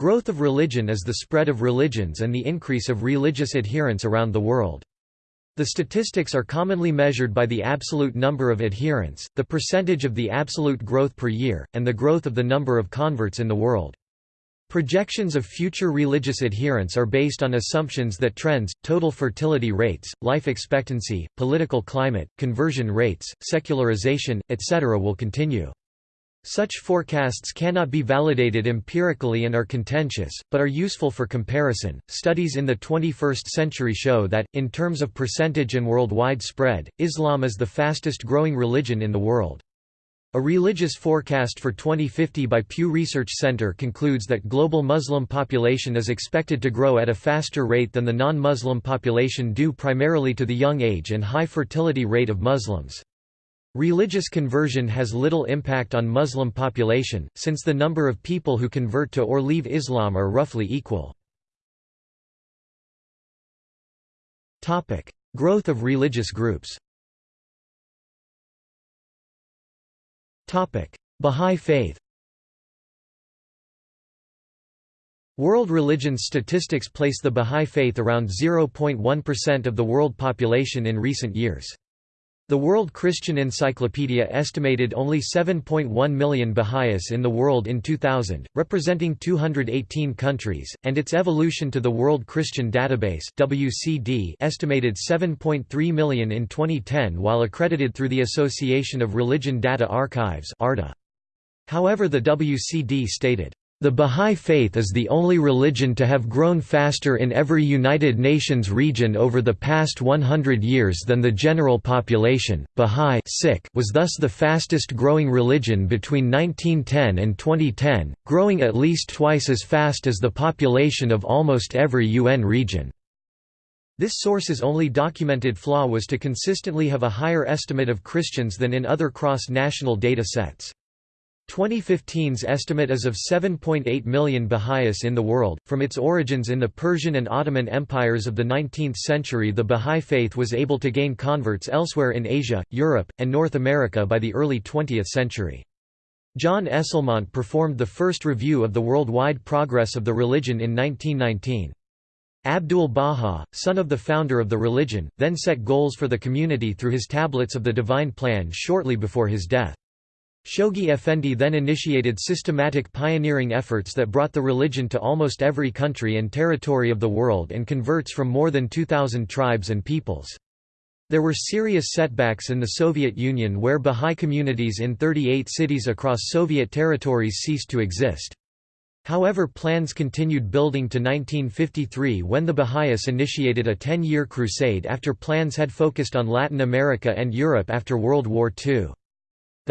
Growth of religion is the spread of religions and the increase of religious adherents around the world. The statistics are commonly measured by the absolute number of adherents, the percentage of the absolute growth per year, and the growth of the number of converts in the world. Projections of future religious adherents are based on assumptions that trends, total fertility rates, life expectancy, political climate, conversion rates, secularization, etc. will continue. Such forecasts cannot be validated empirically and are contentious, but are useful for comparison. Studies in the 21st century show that, in terms of percentage and worldwide spread, Islam is the fastest growing religion in the world. A religious forecast for 2050 by Pew Research Center concludes that global Muslim population is expected to grow at a faster rate than the non-Muslim population due primarily to the young age and high fertility rate of Muslims. Religious conversion has little impact on Muslim population, since the number of people who convert to or leave Islam are roughly equal. Growth of religious groups Bahá'í Faith World religion statistics place the Bahá'í Faith around 0.1% of the world population in recent years. The World Christian Encyclopedia estimated only 7.1 million Baha'is in the world in 2000, representing 218 countries, and its evolution to the World Christian Database WCD estimated 7.3 million in 2010 while accredited through the Association of Religion Data Archives However the WCD stated, the Bahá'í Faith is the only religion to have grown faster in every United Nations region over the past 100 years than the general population. Bahá'í was thus the fastest growing religion between 1910 and 2010, growing at least twice as fast as the population of almost every UN region. This source's only documented flaw was to consistently have a higher estimate of Christians than in other cross-national data sets. 2015's estimate is of 7.8 million Baha'is in the world. From its origins in the Persian and Ottoman empires of the 19th century, the Baha'i faith was able to gain converts elsewhere in Asia, Europe, and North America by the early 20th century. John Esslemont performed the first review of the worldwide progress of the religion in 1919. Abdul Baha, son of the founder of the religion, then set goals for the community through his tablets of the Divine Plan shortly before his death. Shoghi Effendi then initiated systematic pioneering efforts that brought the religion to almost every country and territory of the world and converts from more than 2,000 tribes and peoples. There were serious setbacks in the Soviet Union where Bahá'í communities in 38 cities across Soviet territories ceased to exist. However plans continued building to 1953 when the Baha'is initiated a 10-year crusade after plans had focused on Latin America and Europe after World War II.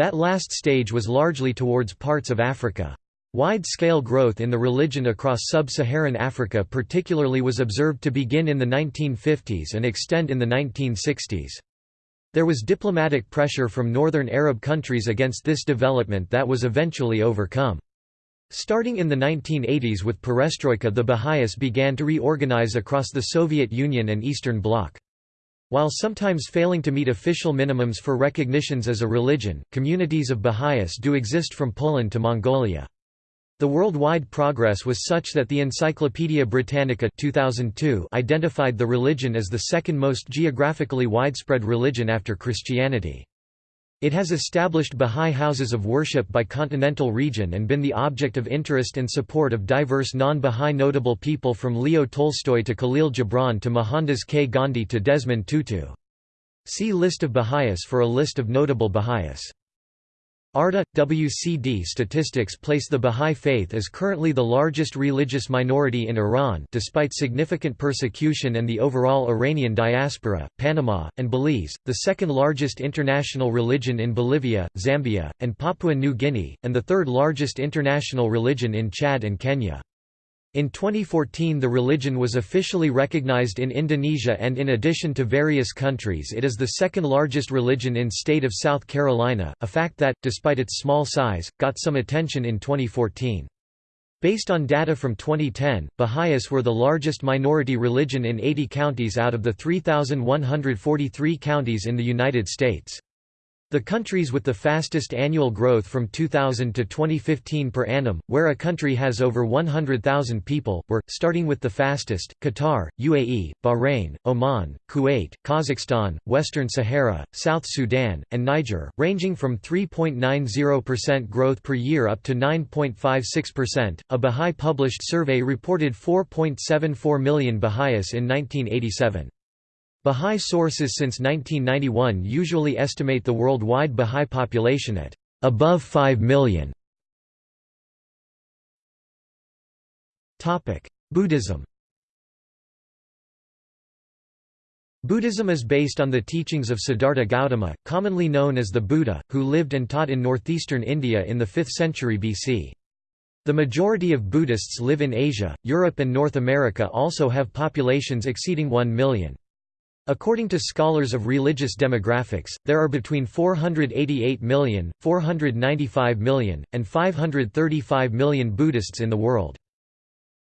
That last stage was largely towards parts of Africa. Wide-scale growth in the religion across sub-Saharan Africa particularly was observed to begin in the 1950s and extend in the 1960s. There was diplomatic pressure from northern Arab countries against this development that was eventually overcome. Starting in the 1980s with perestroika the Baha'is began to reorganize across the Soviet Union and Eastern Bloc. While sometimes failing to meet official minimums for recognitions as a religion, communities of Baha'is do exist from Poland to Mongolia. The worldwide progress was such that the Encyclopaedia Britannica 2002 identified the religion as the second most geographically widespread religion after Christianity. It has established Bahá'í houses of worship by continental region and been the object of interest and support of diverse non-Bahá'í notable people from Leo Tolstoy to Khalil Gibran to Mohandas K. Gandhi to Desmond Tutu. See List of Baha'is for a list of notable Baha'is. ARDA – WCD statistics place the Bahá'í Faith as currently the largest religious minority in Iran despite significant persecution and the overall Iranian diaspora, Panama, and Belize, the second largest international religion in Bolivia, Zambia, and Papua New Guinea, and the third largest international religion in Chad and Kenya. In 2014 the religion was officially recognized in Indonesia and in addition to various countries it is the second largest religion in state of South Carolina, a fact that, despite its small size, got some attention in 2014. Based on data from 2010, Baha'is were the largest minority religion in 80 counties out of the 3,143 counties in the United States. The countries with the fastest annual growth from 2000 to 2015 per annum, where a country has over 100,000 people, were, starting with the fastest, Qatar, UAE, Bahrain, Oman, Kuwait, Kazakhstan, Western Sahara, South Sudan, and Niger, ranging from 3.90% growth per year up to 9.56%. A Bahá'í published survey reported 4.74 million Baha'is in 1987. Bahá'í sources since 1991 usually estimate the worldwide Bahá'í population at above 5 million. Buddhism Buddhism is based on the teachings of Siddhartha Gautama, commonly known as the Buddha, who lived and taught in northeastern India in the 5th century BC. The majority of Buddhists live in Asia, Europe and North America also have populations exceeding 1 million. According to scholars of religious demographics, there are between 488 million, 495 million, and 535 million Buddhists in the world.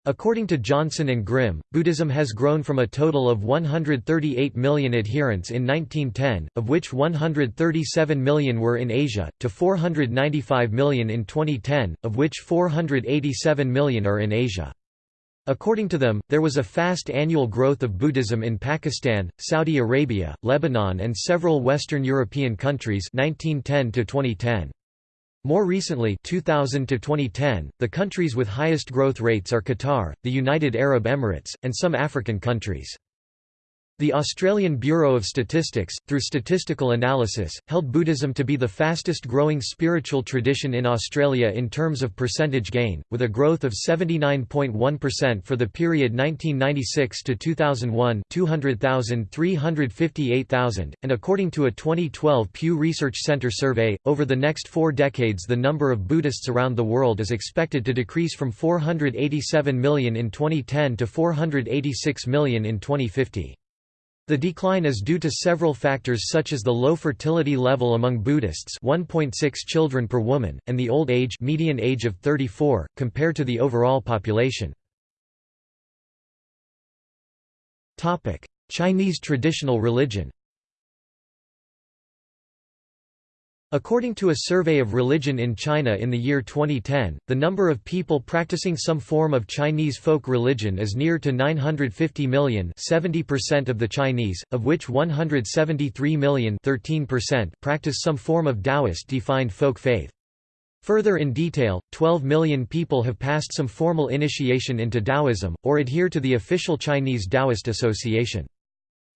According to Johnson and Grim, Buddhism has grown from a total of 138 million adherents in 1910, of which 137 million were in Asia, to 495 million in 2010, of which 487 million are in Asia. According to them, there was a fast annual growth of Buddhism in Pakistan, Saudi Arabia, Lebanon and several Western European countries 1910 to 2010. More recently 2000 to 2010, the countries with highest growth rates are Qatar, the United Arab Emirates, and some African countries. The Australian Bureau of Statistics, through statistical analysis, held Buddhism to be the fastest growing spiritual tradition in Australia in terms of percentage gain, with a growth of 79.1% for the period 1996 to 2001 200,000 358,000, and according to a 2012 Pew Research Center survey, over the next four decades the number of Buddhists around the world is expected to decrease from 487 million in 2010 to 486 million in 2050. The decline is due to several factors such as the low fertility level among Buddhists 1.6 children per woman, and the old age median age of 34, compared to the overall population. Chinese traditional religion According to a survey of religion in China in the year 2010, the number of people practicing some form of Chinese folk religion is near to 950 million 70% of the Chinese, of which 173 million 13% practice some form of Taoist-defined folk faith. Further in detail, 12 million people have passed some formal initiation into Taoism, or adhere to the official Chinese Taoist Association.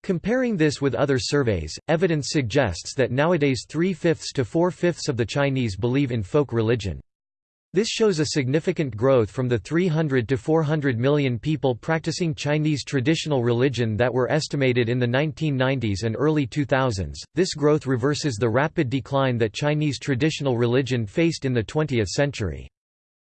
Comparing this with other surveys, evidence suggests that nowadays three-fifths to four-fifths of the Chinese believe in folk religion. This shows a significant growth from the 300 to 400 million people practicing Chinese traditional religion that were estimated in the 1990s and early 2000s. This growth reverses the rapid decline that Chinese traditional religion faced in the 20th century.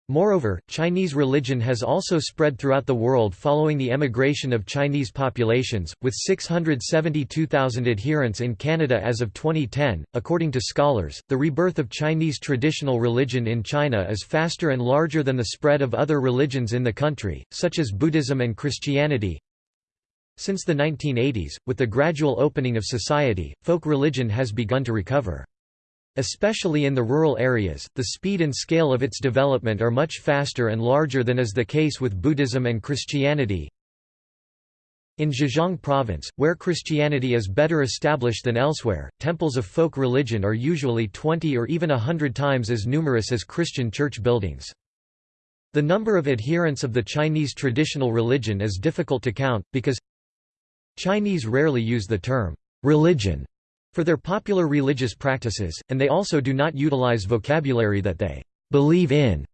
Moreover, Chinese religion has also spread throughout the world following the emigration of Chinese populations, with 672,000 adherents in Canada as of 2010. According to scholars, the rebirth of Chinese traditional religion in China is faster and larger than the spread of other religions in the country, such as Buddhism and Christianity. Since the 1980s, with the gradual opening of society, folk religion has begun to recover. Especially in the rural areas, the speed and scale of its development are much faster and larger than is the case with Buddhism and Christianity. In Zhejiang province, where Christianity is better established than elsewhere, temples of folk religion are usually 20 or even a hundred times as numerous as Christian church buildings. The number of adherents of the Chinese traditional religion is difficult to count, because Chinese rarely use the term religion for their popular religious practices, and they also do not utilize vocabulary that they believe in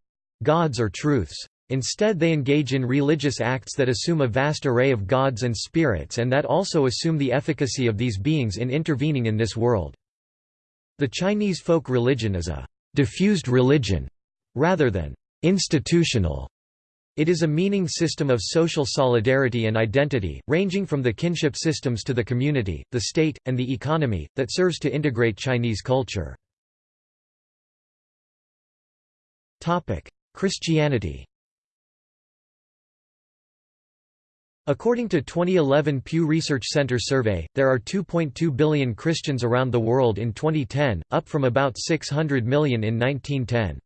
gods or truths. Instead they engage in religious acts that assume a vast array of gods and spirits and that also assume the efficacy of these beings in intervening in this world. The Chinese folk religion is a diffused religion, rather than institutional it is a meaning system of social solidarity and identity, ranging from the kinship systems to the community, the state, and the economy, that serves to integrate Chinese culture. Christianity According to 2011 Pew Research Center survey, there are 2.2 billion Christians around the world in 2010, up from about 600 million in 1910.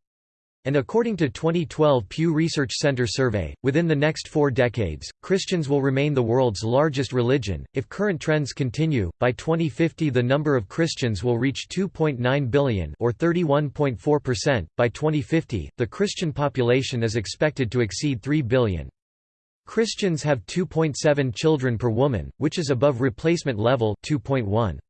And according to 2012 Pew Research Center survey, within the next four decades, Christians will remain the world's largest religion. If current trends continue, by 2050 the number of Christians will reach 2.9 billion or 31.4%. By 2050, the Christian population is expected to exceed 3 billion. Christians have 2.7 children per woman, which is above replacement level 2.1.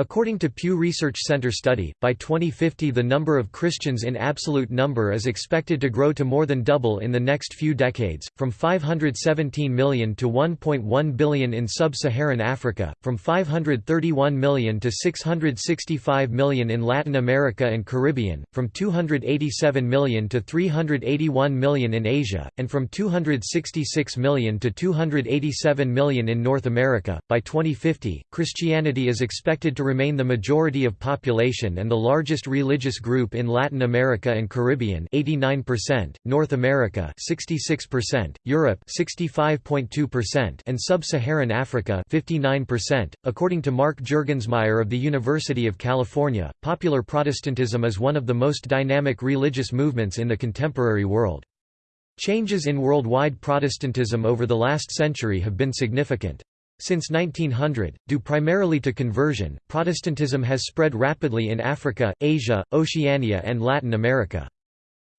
According to Pew Research Center study, by 2050 the number of Christians in absolute number is expected to grow to more than double in the next few decades, from 517 million to 1.1 billion in sub-Saharan Africa, from 531 million to 665 million in Latin America and Caribbean, from 287 million to 381 million in Asia, and from 266 million to 287 million in North America. By 2050, Christianity is expected to remain the majority of population and the largest religious group in Latin America and Caribbean 89%, North America 66%, Europe 65.2% and Sub-Saharan Africa 59%. According to Mark Juergensmeyer of the University of California, popular Protestantism is one of the most dynamic religious movements in the contemporary world. Changes in worldwide Protestantism over the last century have been significant. Since 1900, due primarily to conversion, Protestantism has spread rapidly in Africa, Asia, Oceania and Latin America.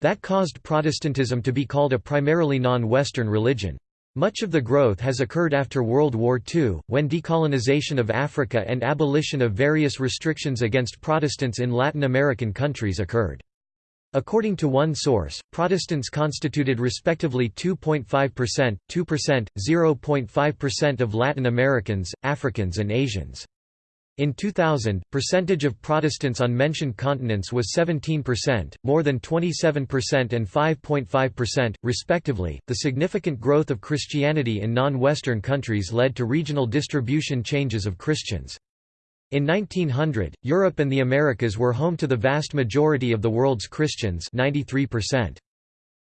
That caused Protestantism to be called a primarily non-Western religion. Much of the growth has occurred after World War II, when decolonization of Africa and abolition of various restrictions against Protestants in Latin American countries occurred. According to one source, Protestants constituted respectively 2.5%, 2%, 0.5% of Latin Americans, Africans and Asians. In 2000, percentage of Protestants on mentioned continents was 17%, more than 27% and 5.5%, respectively. The significant growth of Christianity in non-Western countries led to regional distribution changes of Christians. In 1900, Europe and the Americas were home to the vast majority of the world's Christians 93%.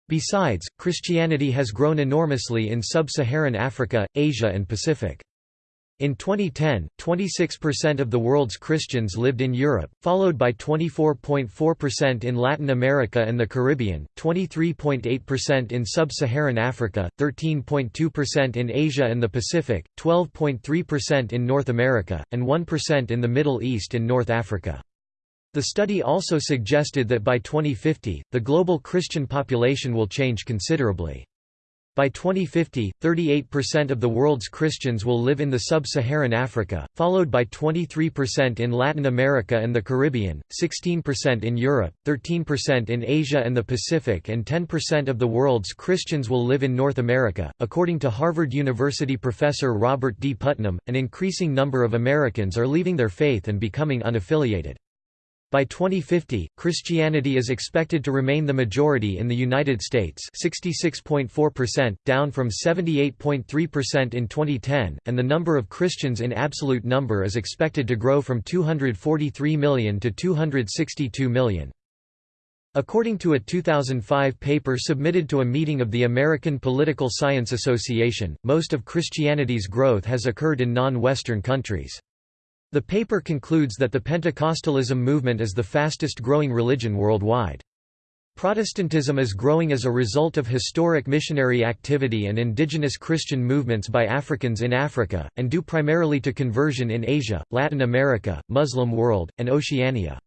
Besides, Christianity has grown enormously in sub-Saharan Africa, Asia and Pacific. In 2010, 26% of the world's Christians lived in Europe, followed by 24.4% in Latin America and the Caribbean, 23.8% in sub-Saharan Africa, 13.2% in Asia and the Pacific, 12.3% in North America, and 1% in the Middle East and North Africa. The study also suggested that by 2050, the global Christian population will change considerably. By 2050, 38% of the world's Christians will live in the sub-Saharan Africa, followed by 23% in Latin America and the Caribbean, 16% in Europe, 13% in Asia and the Pacific and 10% of the world's Christians will live in North America. According to Harvard University professor Robert D. Putnam, an increasing number of Americans are leaving their faith and becoming unaffiliated. By 2050, Christianity is expected to remain the majority in the United States 66.4%, down from 78.3% in 2010, and the number of Christians in absolute number is expected to grow from 243 million to 262 million. According to a 2005 paper submitted to a meeting of the American Political Science Association, most of Christianity's growth has occurred in non-Western countries. The paper concludes that the Pentecostalism movement is the fastest growing religion worldwide. Protestantism is growing as a result of historic missionary activity and indigenous Christian movements by Africans in Africa, and due primarily to conversion in Asia, Latin America, Muslim world, and Oceania.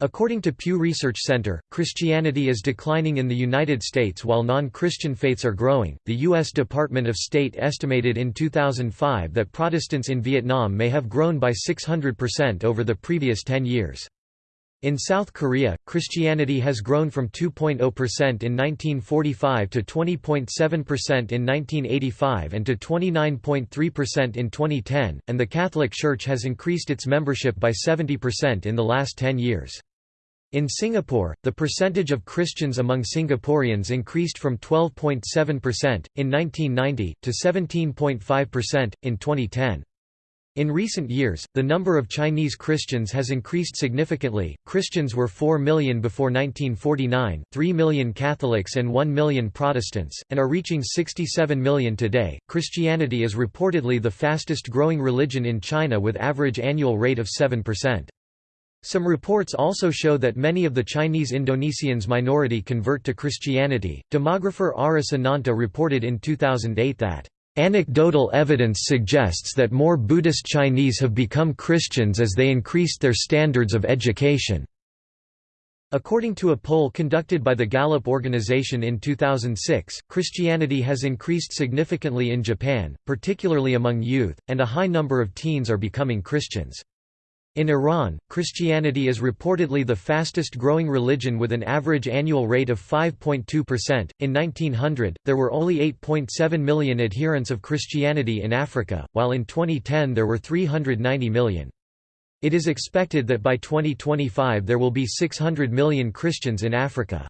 According to Pew Research Center, Christianity is declining in the United States while non-Christian faiths are growing. The US Department of State estimated in 2005 that Protestants in Vietnam may have grown by 600% over the previous 10 years. In South Korea, Christianity has grown from 2.0% in 1945 to 20.7% in 1985 and to 29.3% in 2010, and the Catholic Church has increased its membership by 70% in the last 10 years. In Singapore, the percentage of Christians among Singaporeans increased from 12.7% in 1990 to 17.5% in 2010. In recent years, the number of Chinese Christians has increased significantly. Christians were 4 million before 1949, 3 million Catholics, and 1 million Protestants, and are reaching 67 million today. Christianity is reportedly the fastest growing religion in China with average annual rate of 7%. Some reports also show that many of the Chinese Indonesians minority convert to Christianity. Demographer Aris Ananta reported in 2008 that Anecdotal evidence suggests that more Buddhist Chinese have become Christians as they increased their standards of education. According to a poll conducted by the Gallup organization in 2006, Christianity has increased significantly in Japan, particularly among youth, and a high number of teens are becoming Christians. In Iran, Christianity is reportedly the fastest growing religion with an average annual rate of 5.2%. In 1900, there were only 8.7 million adherents of Christianity in Africa, while in 2010 there were 390 million. It is expected that by 2025 there will be 600 million Christians in Africa.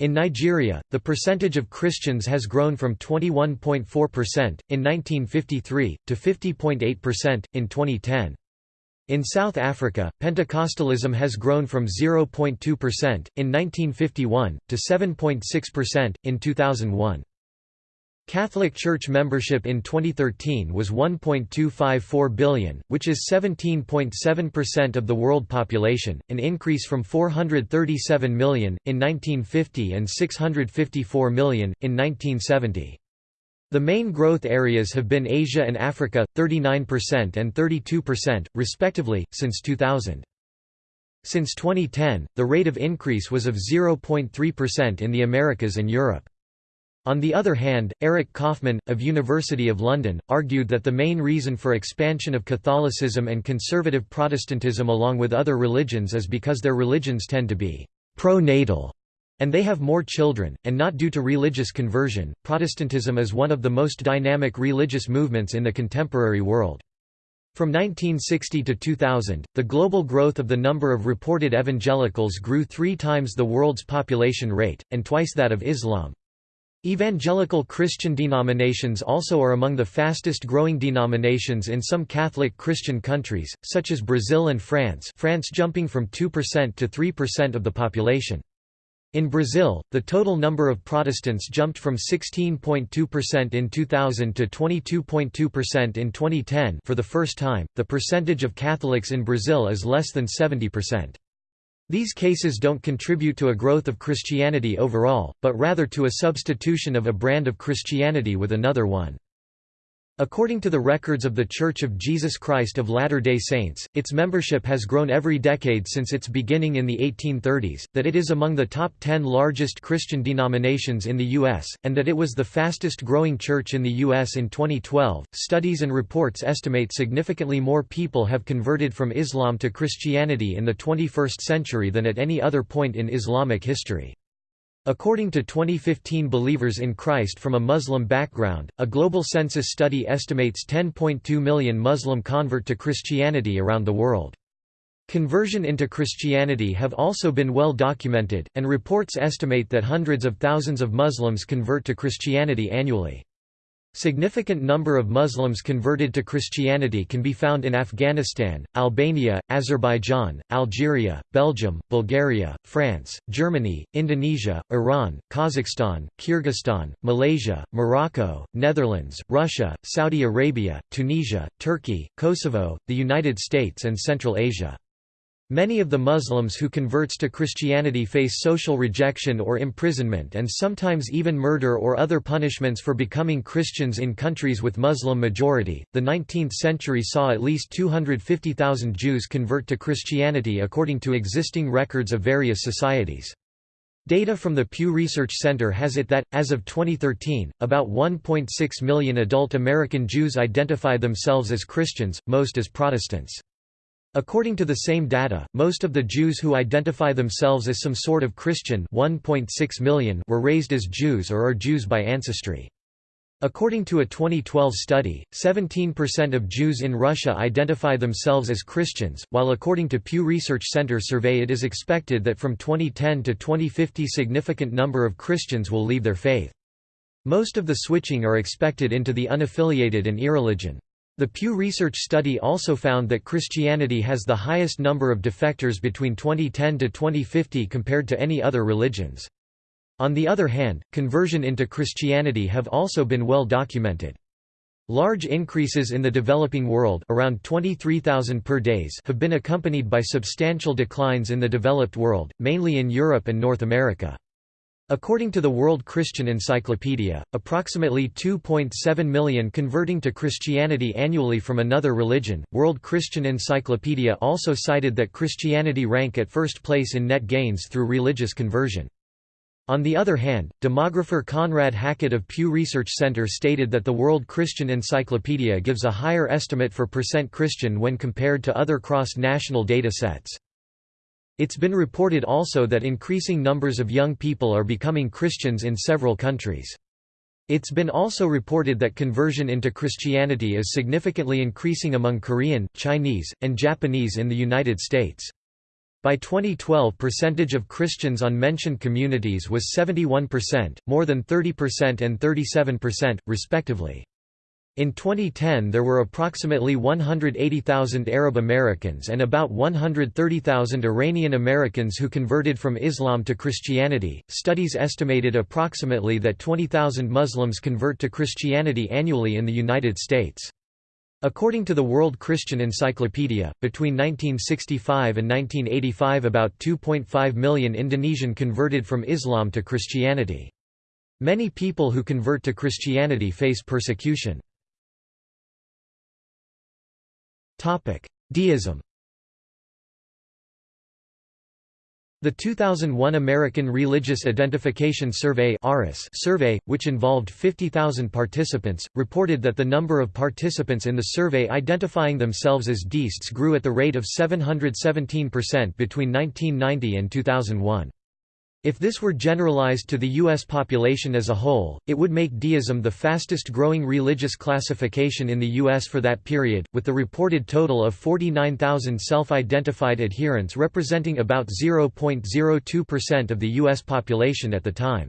In Nigeria, the percentage of Christians has grown from 21.4% in 1953 to 50.8% in 2010. In South Africa, Pentecostalism has grown from 0.2% in 1951 to 7.6% in 2001. Catholic Church membership in 2013 was 1.254 billion, which is 17.7% of the world population, an increase from 437 million, in 1950 and 654 million, in 1970. The main growth areas have been Asia and Africa, 39% and 32%, respectively, since 2000. Since 2010, the rate of increase was of 0.3% in the Americas and Europe. On the other hand, Eric Kaufmann, of University of London, argued that the main reason for expansion of Catholicism and conservative Protestantism along with other religions is because their religions tend to be pro-natal and they have more children, and not due to religious conversion. Protestantism is one of the most dynamic religious movements in the contemporary world. From 1960 to 2000, the global growth of the number of reported evangelicals grew three times the world's population rate, and twice that of Islam. Evangelical Christian denominations also are among the fastest growing denominations in some Catholic Christian countries, such as Brazil and France France jumping from 2% to 3% of the population. In Brazil, the total number of Protestants jumped from 16.2% in 2000 to 22.2% in 2010 for the first time. The percentage of Catholics in Brazil is less than 70%. These cases don't contribute to a growth of Christianity overall, but rather to a substitution of a brand of Christianity with another one. According to the records of The Church of Jesus Christ of Latter-day Saints, its membership has grown every decade since its beginning in the 1830s, that it is among the top 10 largest Christian denominations in the U.S., and that it was the fastest growing church in the U.S. in 2012. Studies and reports estimate significantly more people have converted from Islam to Christianity in the 21st century than at any other point in Islamic history. According to 2015 Believers in Christ from a Muslim background, a global census study estimates 10.2 million Muslim convert to Christianity around the world. Conversion into Christianity have also been well documented, and reports estimate that hundreds of thousands of Muslims convert to Christianity annually. Significant number of Muslims converted to Christianity can be found in Afghanistan, Albania, Azerbaijan, Algeria, Belgium, Bulgaria, France, Germany, Indonesia, Iran, Kazakhstan, Kyrgyzstan, Malaysia, Morocco, Netherlands, Russia, Saudi Arabia, Tunisia, Turkey, Kosovo, the United States and Central Asia. Many of the Muslims who converts to Christianity face social rejection or imprisonment and sometimes even murder or other punishments for becoming Christians in countries with Muslim majority. The 19th century saw at least 250,000 Jews convert to Christianity according to existing records of various societies. Data from the Pew Research Center has it that, as of 2013, about 1.6 million adult American Jews identify themselves as Christians, most as Protestants. According to the same data, most of the Jews who identify themselves as some sort of Christian 1.6 million were raised as Jews or are Jews by ancestry. According to a 2012 study, 17% of Jews in Russia identify themselves as Christians, while according to Pew Research Center survey it is expected that from 2010 to 2050 significant number of Christians will leave their faith. Most of the switching are expected into the unaffiliated and irreligion. The Pew Research study also found that Christianity has the highest number of defectors between 2010 to 2050 compared to any other religions. On the other hand, conversion into Christianity have also been well documented. Large increases in the developing world around 23,000 per days have been accompanied by substantial declines in the developed world, mainly in Europe and North America. According to the World Christian Encyclopedia, approximately 2.7 million converting to Christianity annually from another religion. World Christian Encyclopedia also cited that Christianity rank at first place in net gains through religious conversion. On the other hand, demographer Conrad Hackett of Pew Research Center stated that the World Christian Encyclopedia gives a higher estimate for percent Christian when compared to other cross-national data sets. It's been reported also that increasing numbers of young people are becoming Christians in several countries. It's been also reported that conversion into Christianity is significantly increasing among Korean, Chinese, and Japanese in the United States. By 2012 percentage of Christians on mentioned communities was 71%, more than 30% and 37%, respectively. In 2010 there were approximately 180,000 Arab Americans and about 130,000 Iranian Americans who converted from Islam to Christianity. Studies estimated approximately that 20,000 Muslims convert to Christianity annually in the United States. According to the World Christian Encyclopedia, between 1965 and 1985 about 2.5 million Indonesian converted from Islam to Christianity. Many people who convert to Christianity face persecution. Deism The 2001 American Religious Identification Survey survey, which involved 50,000 participants, reported that the number of participants in the survey identifying themselves as deists grew at the rate of 717% between 1990 and 2001. If this were generalized to the U.S. population as a whole, it would make deism the fastest growing religious classification in the U.S. for that period, with the reported total of 49,000 self-identified adherents representing about 0.02% of the U.S. population at the time.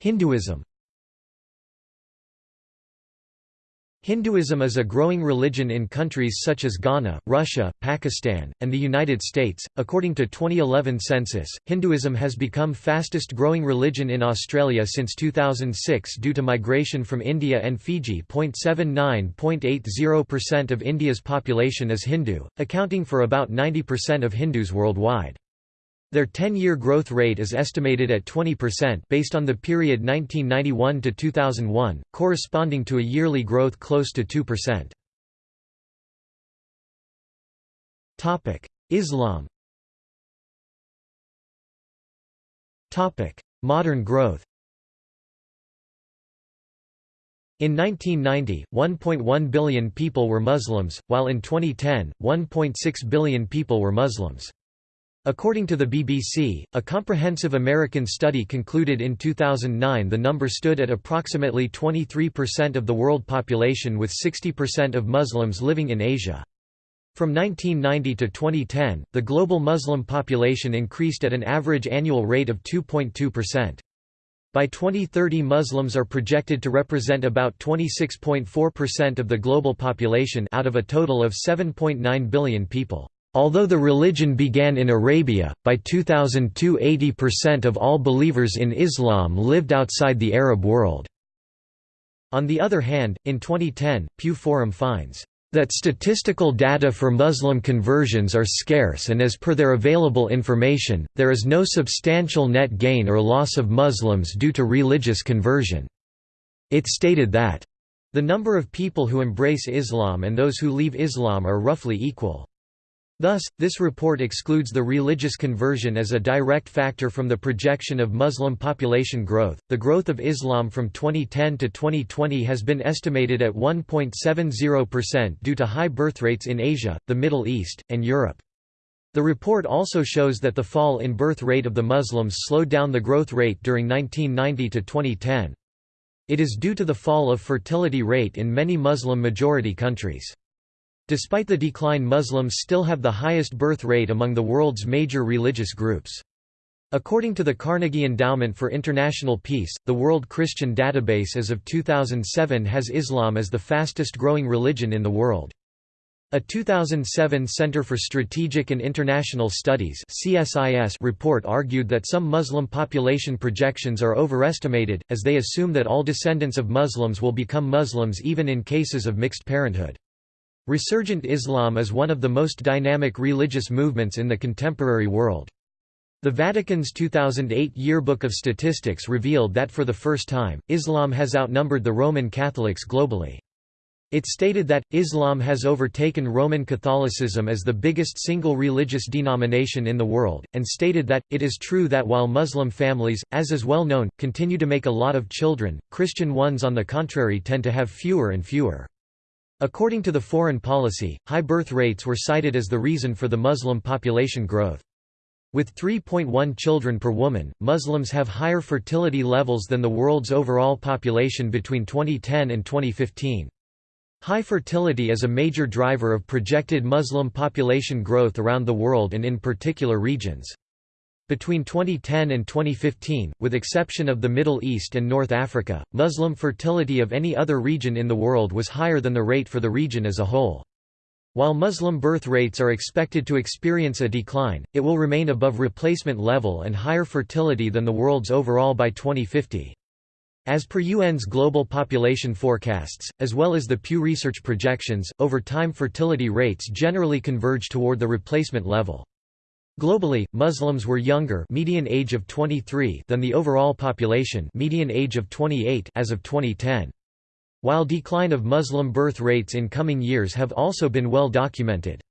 Hinduism Hinduism is a growing religion in countries such as Ghana, Russia, Pakistan, and the United States. According to 2011 census, Hinduism has become fastest growing religion in Australia since 2006 due to migration from India and Fiji. 79.80% of India's population is Hindu, accounting for about 90% of Hindus worldwide. Their 10-year growth rate is estimated at 20% based on the period 1991 to 2001, corresponding to a yearly growth close to 2%. Topic: Islam. Topic: Modern growth. In 1990, 1.1 billion people were Muslims, while in 2010, 1.6 billion people were Muslims. According to the BBC, a comprehensive American study concluded in 2009 the number stood at approximately 23% of the world population with 60% of Muslims living in Asia. From 1990 to 2010, the global Muslim population increased at an average annual rate of 2.2%. By 2030 Muslims are projected to represent about 26.4% of the global population out of a total of 7.9 billion people. Although the religion began in Arabia, by 2002 80% of all believers in Islam lived outside the Arab world. On the other hand, in 2010, Pew Forum finds that statistical data for Muslim conversions are scarce and as per their available information, there is no substantial net gain or loss of Muslims due to religious conversion. It stated that the number of people who embrace Islam and those who leave Islam are roughly equal. Thus, this report excludes the religious conversion as a direct factor from the projection of Muslim population growth. The growth of Islam from 2010 to 2020 has been estimated at 1.70% due to high birth rates in Asia, the Middle East, and Europe. The report also shows that the fall in birth rate of the Muslims slowed down the growth rate during 1990 to 2010. It is due to the fall of fertility rate in many Muslim-majority countries. Despite the decline Muslims still have the highest birth rate among the world's major religious groups. According to the Carnegie Endowment for International Peace, the World Christian Database as of 2007 has Islam as the fastest growing religion in the world. A 2007 Center for Strategic and International Studies CSIS report argued that some Muslim population projections are overestimated, as they assume that all descendants of Muslims will become Muslims even in cases of mixed parenthood. Resurgent Islam is one of the most dynamic religious movements in the contemporary world. The Vatican's 2008 Yearbook of Statistics revealed that for the first time, Islam has outnumbered the Roman Catholics globally. It stated that, Islam has overtaken Roman Catholicism as the biggest single religious denomination in the world, and stated that, it is true that while Muslim families, as is well known, continue to make a lot of children, Christian ones on the contrary tend to have fewer and fewer. According to the foreign policy, high birth rates were cited as the reason for the Muslim population growth. With 3.1 children per woman, Muslims have higher fertility levels than the world's overall population between 2010 and 2015. High fertility is a major driver of projected Muslim population growth around the world and in particular regions. Between 2010 and 2015, with exception of the Middle East and North Africa, Muslim fertility of any other region in the world was higher than the rate for the region as a whole. While Muslim birth rates are expected to experience a decline, it will remain above replacement level and higher fertility than the world's overall by 2050. As per UN's global population forecasts, as well as the Pew Research projections, over time fertility rates generally converge toward the replacement level. Globally, Muslims were younger median age of 23 than the overall population median age of 28 as of 2010. While decline of Muslim birth rates in coming years have also been well documented.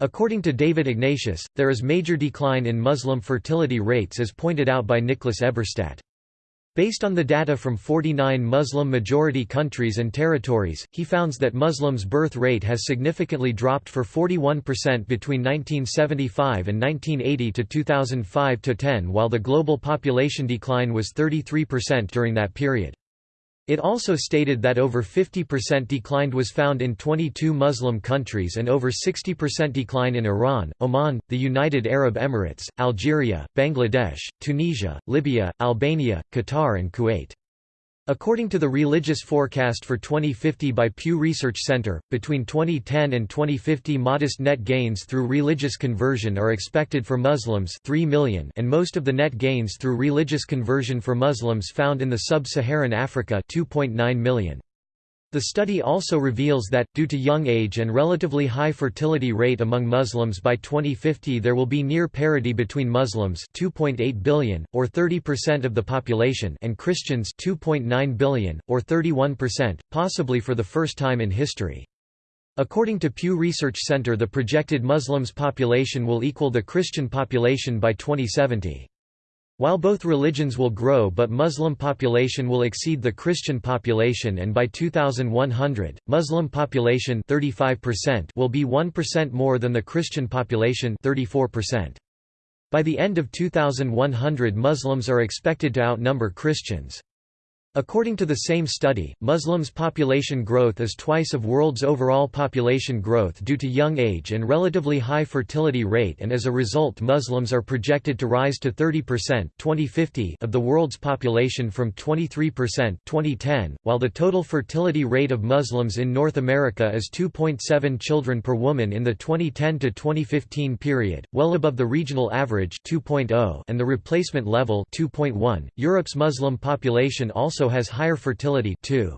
According to David Ignatius, there is major decline in Muslim fertility rates as pointed out by Nicholas Eberstadt. Based on the data from 49 Muslim-majority countries and territories, he founds that Muslims' birth rate has significantly dropped for 41% between 1975 and 1980 to 2005–10 while the global population decline was 33% during that period. It also stated that over 50% decline was found in 22 Muslim countries and over 60% decline in Iran, Oman, the United Arab Emirates, Algeria, Bangladesh, Tunisia, Libya, Albania, Qatar and Kuwait. According to the religious forecast for 2050 by Pew Research Center, between 2010 and 2050 modest net gains through religious conversion are expected for Muslims 3 million and most of the net gains through religious conversion for Muslims found in the sub-Saharan Africa 2.9 million. The study also reveals that, due to young age and relatively high fertility rate among Muslims by 2050 there will be near parity between Muslims 2.8 billion, or 30% of the population and Christians 2.9 billion, or 31%, possibly for the first time in history. According to Pew Research Center the projected Muslims population will equal the Christian population by 2070. While both religions will grow but Muslim population will exceed the Christian population and by 2100, Muslim population 35% will be 1% more than the Christian population 34%. By the end of 2100 Muslims are expected to outnumber Christians. According to the same study, Muslims' population growth is twice of world's overall population growth due to young age and relatively high fertility rate and as a result Muslims are projected to rise to 30% 2050 of the world's population from 23% 2010, while the total fertility rate of Muslims in North America is 2.7 children per woman in the 2010 to 2015 period, well above the regional average 2.0 and the replacement level 2.1. Europe's Muslim population also has higher fertility 2.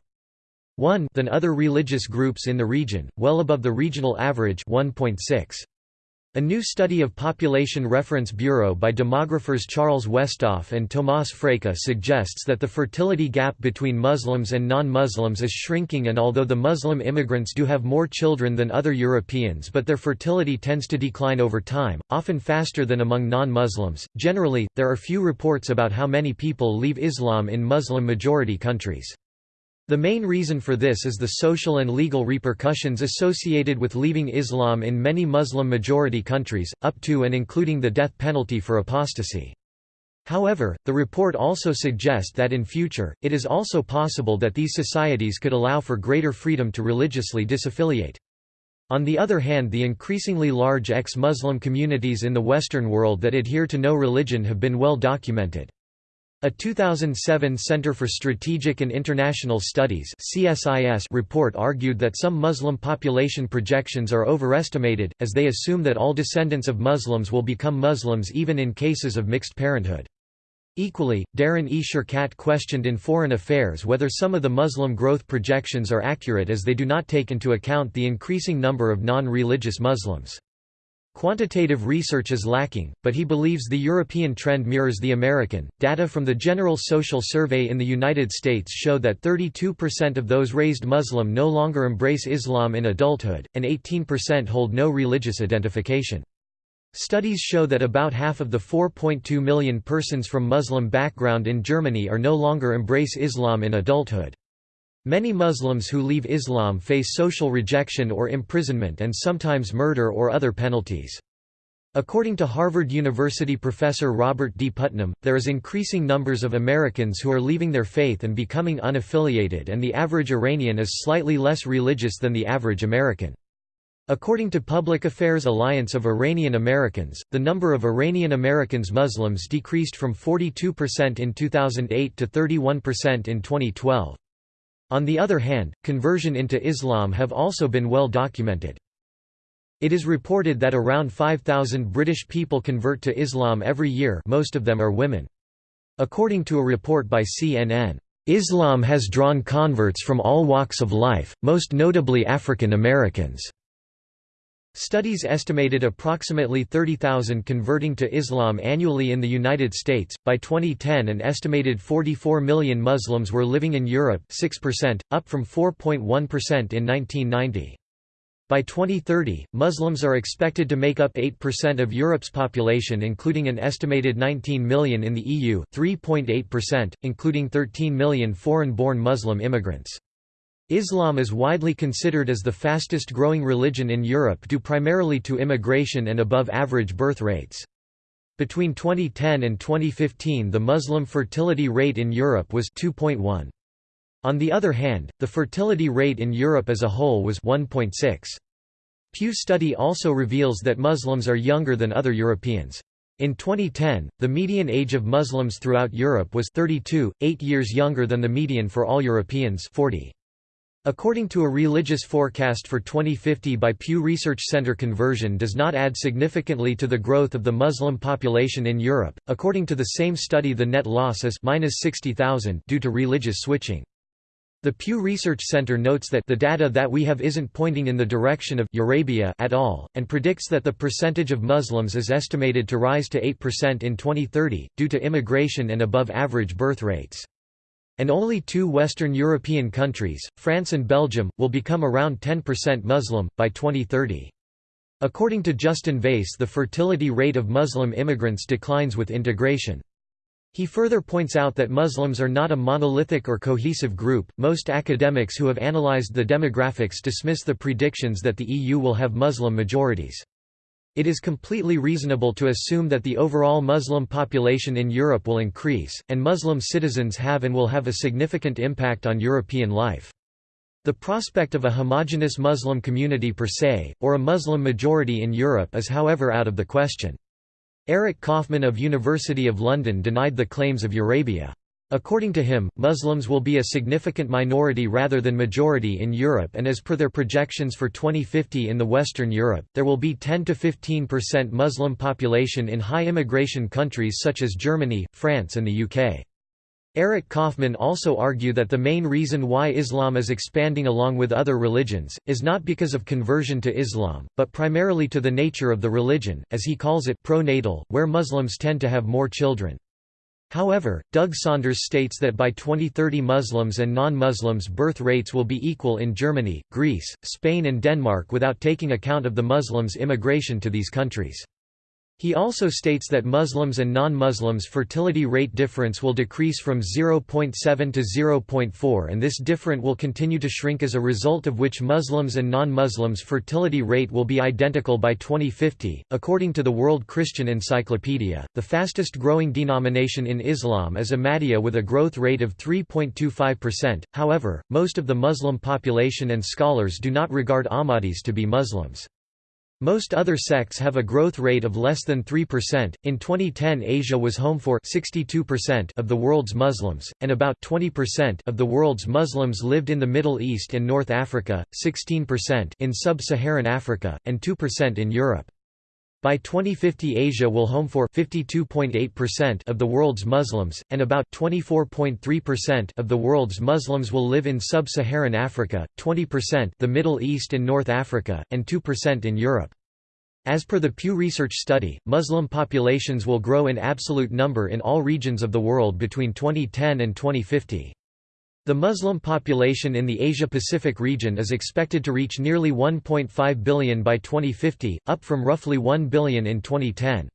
1 than other religious groups in the region, well above the regional average 1.6. A new study of Population Reference Bureau by demographers Charles Westhoff and Tomas Frejka suggests that the fertility gap between Muslims and non-Muslims is shrinking and although the Muslim immigrants do have more children than other Europeans but their fertility tends to decline over time, often faster than among non-Muslims. Generally, there are few reports about how many people leave Islam in Muslim-majority countries. The main reason for this is the social and legal repercussions associated with leaving Islam in many Muslim-majority countries, up to and including the death penalty for apostasy. However, the report also suggests that in future, it is also possible that these societies could allow for greater freedom to religiously disaffiliate. On the other hand the increasingly large ex-Muslim communities in the Western world that adhere to no religion have been well documented. A 2007 Center for Strategic and International Studies CSIS report argued that some Muslim population projections are overestimated, as they assume that all descendants of Muslims will become Muslims even in cases of mixed parenthood. Equally, Darren E. Sherkat questioned in Foreign Affairs whether some of the Muslim growth projections are accurate as they do not take into account the increasing number of non-religious Muslims. Quantitative research is lacking, but he believes the European trend mirrors the American. Data from the General Social Survey in the United States show that 32% of those raised Muslim no longer embrace Islam in adulthood, and 18% hold no religious identification. Studies show that about half of the 4.2 million persons from Muslim background in Germany are no longer embrace Islam in adulthood. Many Muslims who leave Islam face social rejection or imprisonment and sometimes murder or other penalties. According to Harvard University professor Robert D. Putnam, there is increasing numbers of Americans who are leaving their faith and becoming unaffiliated and the average Iranian is slightly less religious than the average American. According to Public Affairs Alliance of Iranian Americans, the number of Iranian Americans Muslims decreased from 42% in 2008 to 31% in 2012. On the other hand, conversion into Islam have also been well documented. It is reported that around 5,000 British people convert to Islam every year most of them are women. According to a report by CNN, "...Islam has drawn converts from all walks of life, most notably African Americans." Studies estimated approximately 30,000 converting to Islam annually in the United States. By 2010, an estimated 44 million Muslims were living in Europe, 6%, up from 4.1% in 1990. By 2030, Muslims are expected to make up 8% of Europe's population including an estimated 19 million in the EU, 3.8%, including 13 million foreign-born Muslim immigrants. Islam is widely considered as the fastest growing religion in Europe due primarily to immigration and above-average birth rates. Between 2010 and 2015 the Muslim fertility rate in Europe was 2.1. On the other hand, the fertility rate in Europe as a whole was 1.6. Pew study also reveals that Muslims are younger than other Europeans. In 2010, the median age of Muslims throughout Europe was 32, 8 years younger than the median for all Europeans 40. According to a religious forecast for 2050 by Pew Research Center conversion does not add significantly to the growth of the Muslim population in Europe. According to the same study the net loss is minus 60,000 due to religious switching. The Pew Research Center notes that the data that we have isn't pointing in the direction of Eurabia at all, and predicts that the percentage of Muslims is estimated to rise to 8% in 2030, due to immigration and above-average birth rates and only two Western European countries, France and Belgium, will become around 10% Muslim, by 2030. According to Justin Vaïsse the fertility rate of Muslim immigrants declines with integration. He further points out that Muslims are not a monolithic or cohesive group. Most academics who have analyzed the demographics dismiss the predictions that the EU will have Muslim majorities. It is completely reasonable to assume that the overall Muslim population in Europe will increase, and Muslim citizens have and will have a significant impact on European life. The prospect of a homogenous Muslim community per se, or a Muslim majority in Europe is however out of the question. Eric Kaufmann of University of London denied the claims of Eurabia. According to him, Muslims will be a significant minority rather than majority in Europe and as per their projections for 2050 in the Western Europe, there will be 10–15% Muslim population in high immigration countries such as Germany, France and the UK. Eric Kaufmann also argue that the main reason why Islam is expanding along with other religions, is not because of conversion to Islam, but primarily to the nature of the religion, as he calls it pro-natal, where Muslims tend to have more children. However, Doug Saunders states that by 2030 Muslims and non-Muslims birth rates will be equal in Germany, Greece, Spain and Denmark without taking account of the Muslims' immigration to these countries. He also states that Muslims and non-Muslims fertility rate difference will decrease from 0.7 to 0.4 and this difference will continue to shrink as a result of which Muslims and non-Muslims fertility rate will be identical by 2050. According to the World Christian Encyclopedia, the fastest growing denomination in Islam is Ahmadiyya with a growth rate of 3.25%. However, most of the Muslim population and scholars do not regard Ahmadis to be Muslims. Most other sects have a growth rate of less than 3%. In 2010, Asia was home for 62% of the world's Muslims, and about 20% of the world's Muslims lived in the Middle East and North Africa, 16% in sub-Saharan Africa, and 2% in Europe. By 2050 Asia will home for 52.8% of the world's Muslims, and about 24.3% of the world's Muslims will live in sub-Saharan Africa, 20% the Middle East and North Africa, and 2% in Europe. As per the Pew Research study, Muslim populations will grow in absolute number in all regions of the world between 2010 and 2050. The Muslim population in the Asia-Pacific region is expected to reach nearly 1.5 billion by 2050, up from roughly 1 billion in 2010.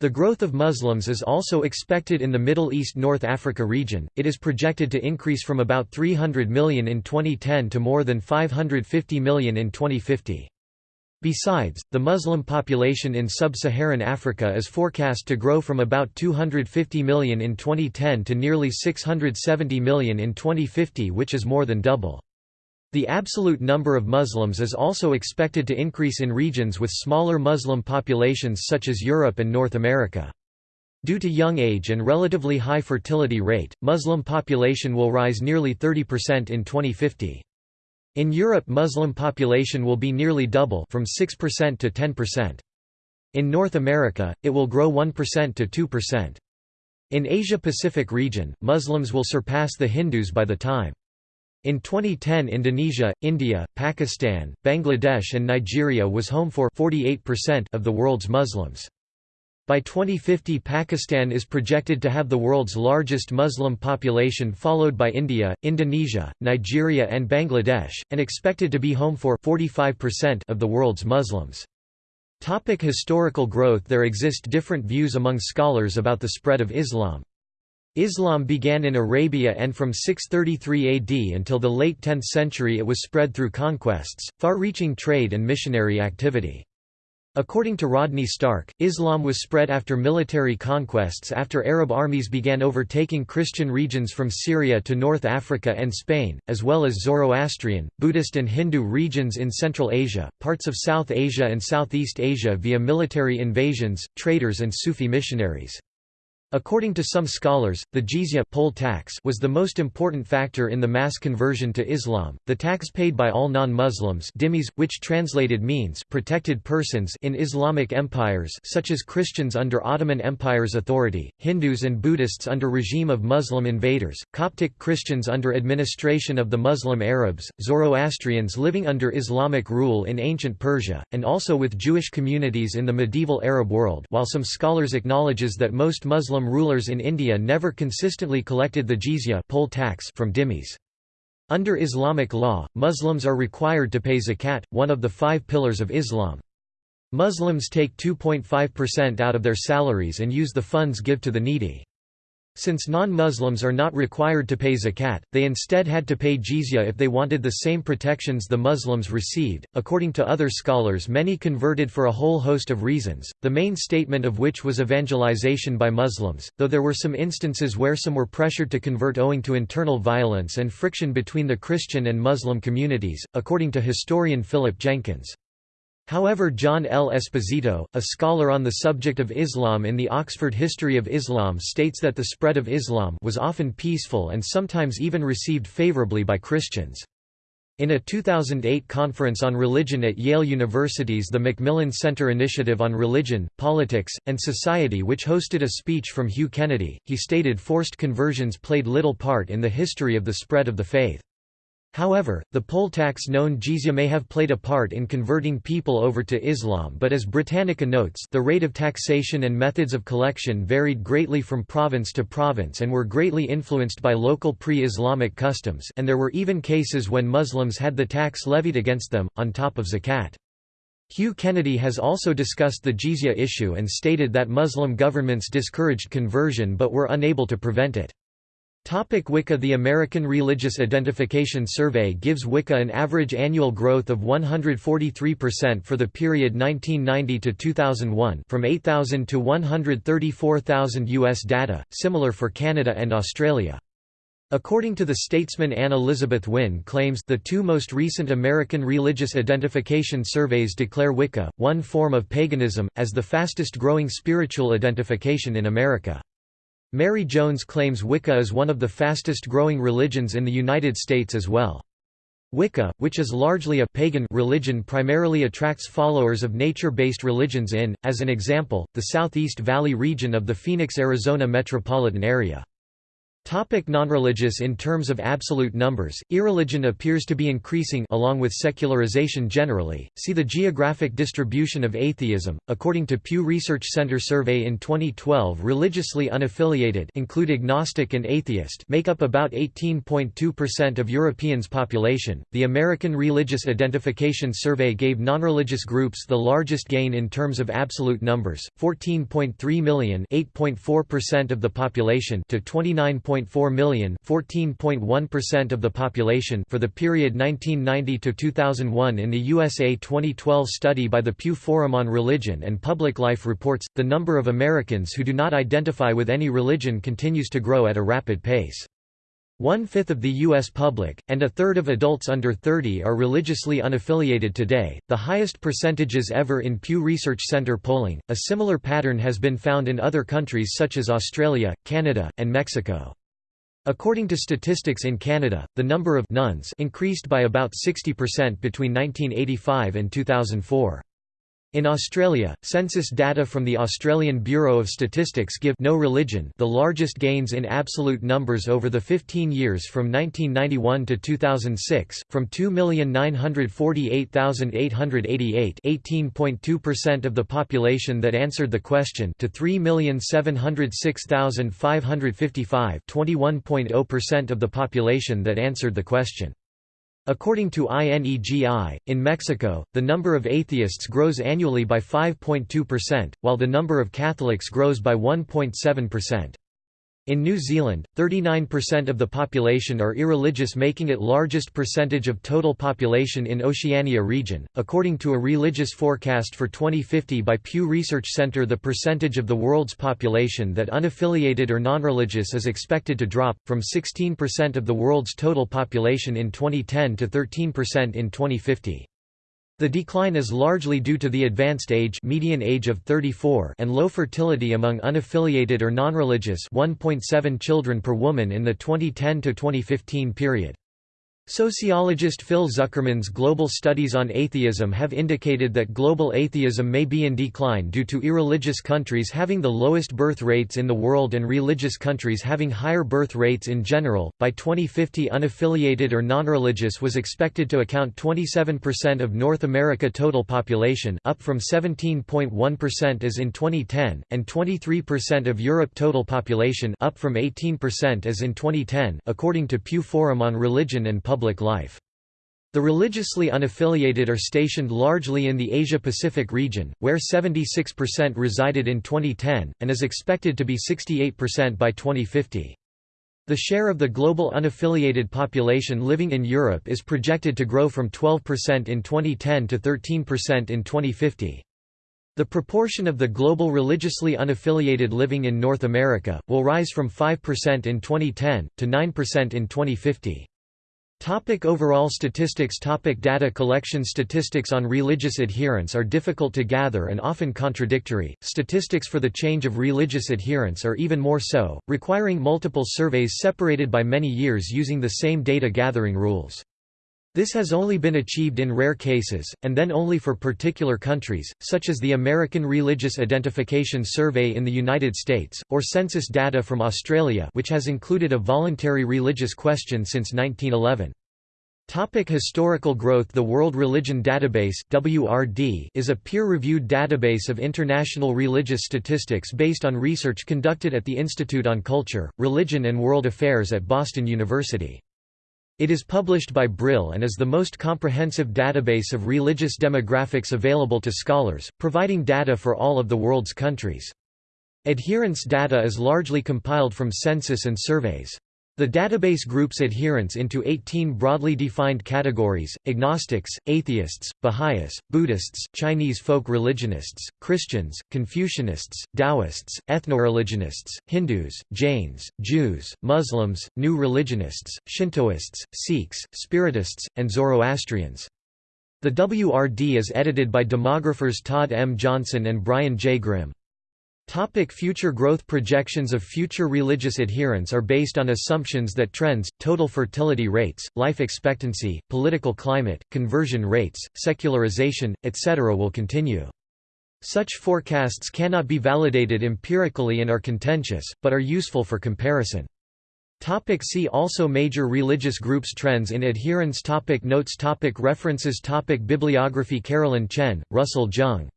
The growth of Muslims is also expected in the Middle East-North Africa region, it is projected to increase from about 300 million in 2010 to more than 550 million in 2050. Besides, the Muslim population in sub-Saharan Africa is forecast to grow from about 250 million in 2010 to nearly 670 million in 2050 which is more than double. The absolute number of Muslims is also expected to increase in regions with smaller Muslim populations such as Europe and North America. Due to young age and relatively high fertility rate, Muslim population will rise nearly 30% in 2050. In Europe Muslim population will be nearly double from 6% to 10%. In North America, it will grow 1% to 2%. In Asia-Pacific region, Muslims will surpass the Hindus by the time. In 2010 Indonesia, India, Pakistan, Bangladesh and Nigeria was home for 48% of the world's Muslims. By 2050 Pakistan is projected to have the world's largest Muslim population followed by India, Indonesia, Nigeria and Bangladesh, and expected to be home for 45% of the world's Muslims. Topic historical growth There exist different views among scholars about the spread of Islam. Islam began in Arabia and from 633 AD until the late 10th century it was spread through conquests, far-reaching trade and missionary activity. According to Rodney Stark, Islam was spread after military conquests after Arab armies began overtaking Christian regions from Syria to North Africa and Spain, as well as Zoroastrian, Buddhist and Hindu regions in Central Asia, parts of South Asia and Southeast Asia via military invasions, traders and Sufi missionaries. According to some scholars, the jizya poll tax was the most important factor in the mass conversion to Islam. The tax paid by all non-Muslims, which translated means protected persons in Islamic empires such as Christians under Ottoman Empire's authority, Hindus and Buddhists under regime of Muslim invaders, Coptic Christians under administration of the Muslim Arabs, Zoroastrians living under Islamic rule in ancient Persia, and also with Jewish communities in the medieval Arab world. While some scholars acknowledges that most Muslim Muslim rulers in India never consistently collected the jizya poll tax from dhimmis. Under Islamic law, Muslims are required to pay zakat, one of the five pillars of Islam. Muslims take 2.5% out of their salaries and use the funds give to the needy. Since non-Muslims are not required to pay zakat, they instead had to pay jizya if they wanted the same protections the Muslims received. According to other scholars, many converted for a whole host of reasons, the main statement of which was evangelization by Muslims, though there were some instances where some were pressured to convert owing to internal violence and friction between the Christian and Muslim communities, according to historian Philip Jenkins. However John L. Esposito, a scholar on the subject of Islam in the Oxford History of Islam states that the spread of Islam was often peaceful and sometimes even received favorably by Christians. In a 2008 conference on religion at Yale University's the Macmillan Center Initiative on Religion, Politics, and Society which hosted a speech from Hugh Kennedy, he stated forced conversions played little part in the history of the spread of the faith. However, the poll tax known jizya may have played a part in converting people over to Islam but as Britannica notes the rate of taxation and methods of collection varied greatly from province to province and were greatly influenced by local pre-Islamic customs and there were even cases when Muslims had the tax levied against them, on top of zakat. Hugh Kennedy has also discussed the jizya issue and stated that Muslim governments discouraged conversion but were unable to prevent it. Topic Wicca The American Religious Identification Survey gives Wicca an average annual growth of 143% for the period 1990 to 2001 from 8,000 to 134,000 US data, similar for Canada and Australia. According to the statesman Anne Elizabeth Wynne claims the two most recent American religious identification surveys declare Wicca, one form of paganism, as the fastest growing spiritual identification in America. Mary Jones claims Wicca is one of the fastest growing religions in the United States as well. Wicca, which is largely a pagan religion primarily attracts followers of nature-based religions in, as an example, the Southeast Valley region of the Phoenix, Arizona metropolitan area. Topic nonreligious In terms of absolute numbers, irreligion appears to be increasing along with secularization generally. See the geographic distribution of atheism. According to Pew Research Center survey in 2012, religiously unaffiliated include agnostic and atheist make up about 18.2% of Europeans' population. The American Religious Identification Survey gave nonreligious groups the largest gain in terms of absolute numbers, 14.3 million, 8.4% of the population to 29. 1.4 million, 14.1% of the population for the period 1990 to 2001 in the USA 2012 study by the Pew Forum on Religion and Public Life reports the number of Americans who do not identify with any religion continues to grow at a rapid pace. One-fifth of the U.S. public, and a third of adults under 30 are religiously unaffiliated today, the highest percentages ever in Pew Research Center polling. A similar pattern has been found in other countries such as Australia, Canada, and Mexico. According to statistics in Canada, the number of nones increased by about 60% between 1985 and 2004. In Australia, census data from the Australian Bureau of Statistics give no religion the largest gains in absolute numbers over the 15 years from 1991 to 2006, from 2,948,888 18.2% of the population that answered the question to 3,706,555 21.0% of the population that answered the question. According to INEGI, in Mexico, the number of atheists grows annually by 5.2%, while the number of Catholics grows by 1.7%. In New Zealand, 39% of the population are irreligious making it largest percentage of total population in Oceania region. According to a religious forecast for 2050 by Pew Research Center the percentage of the world's population that unaffiliated or nonreligious is expected to drop, from 16% of the world's total population in 2010 to 13% in 2050. The decline is largely due to the advanced age median age of 34 and low fertility among unaffiliated or nonreligious 1.7 children per woman in the 2010 to 2015 period. Sociologist Phil Zuckerman's global studies on atheism have indicated that global atheism may be in decline due to irreligious countries having the lowest birth rates in the world and religious countries having higher birth rates in general. By 2050, unaffiliated or nonreligious was expected to account 27% of North America total population, up from 17.1% as in 2010, and 23% of Europe total population, up from 18% as in 2010, according to Pew Forum on Religion and Public public life. The religiously unaffiliated are stationed largely in the Asia-Pacific region, where 76% resided in 2010, and is expected to be 68% by 2050. The share of the global unaffiliated population living in Europe is projected to grow from 12% in 2010 to 13% in 2050. The proportion of the global religiously unaffiliated living in North America, will rise from 5% in 2010, to 9% in 2050. Topic overall statistics Topic Data collection Statistics on religious adherence are difficult to gather and often contradictory, statistics for the change of religious adherence are even more so, requiring multiple surveys separated by many years using the same data gathering rules. This has only been achieved in rare cases, and then only for particular countries, such as the American Religious Identification Survey in the United States, or census data from Australia which has included a voluntary religious question since 1911. Topic historical growth The World Religion Database WRD is a peer-reviewed database of international religious statistics based on research conducted at the Institute on Culture, Religion and World Affairs at Boston University. It is published by Brill and is the most comprehensive database of religious demographics available to scholars, providing data for all of the world's countries. Adherence data is largely compiled from census and surveys. The database groups adherents into 18 broadly defined categories, agnostics, atheists, Baha'is, Buddhists, Chinese folk religionists, Christians, Confucianists, Taoists, ethnoreligionists, Hindus, Jains, Jews, Muslims, New Religionists, Shintoists, Sikhs, Spiritists, and Zoroastrians. The WRD is edited by demographers Todd M. Johnson and Brian J. Grim. Topic future growth Projections of future religious adherents are based on assumptions that trends, total fertility rates, life expectancy, political climate, conversion rates, secularization, etc. will continue. Such forecasts cannot be validated empirically and are contentious, but are useful for comparison. Topic see also Major religious groups Trends in adherence topic Notes topic References topic Bibliography Carolyn Chen, Russell Jeung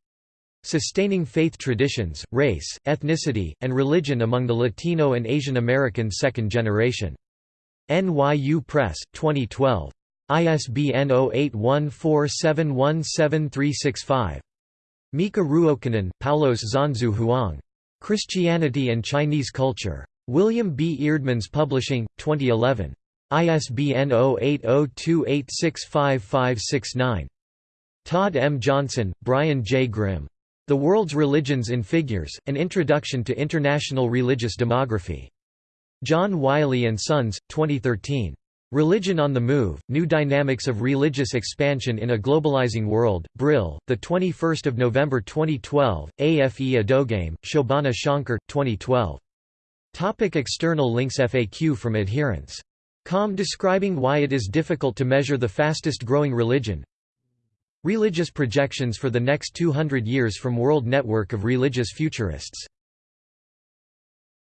Sustaining Faith Traditions, Race, Ethnicity, and Religion Among the Latino and Asian American Second Generation. NYU Press, 2012. ISBN 0814717365. Miikka Ruokanen, Paulos Zhanzhu Huang. Christianity and Chinese Culture. William B. Eerdmans Publishing, 2011. ISBN 0802865569. Todd M. Johnson, Brian J. Grim. The World's Religions in Figures, An Introduction to International Religious Demography. John Wiley & Sons, 2013. Religion on the Move, New Dynamics of Religious Expansion in a Globalizing World, Brill, 21 November 2012, AFE Adogame, Shobana Shankar, 2012. Topic external links FAQ from adherents. Com describing why it is difficult to measure the fastest growing religion Religious projections for the next 200 years from World Network of Religious Futurists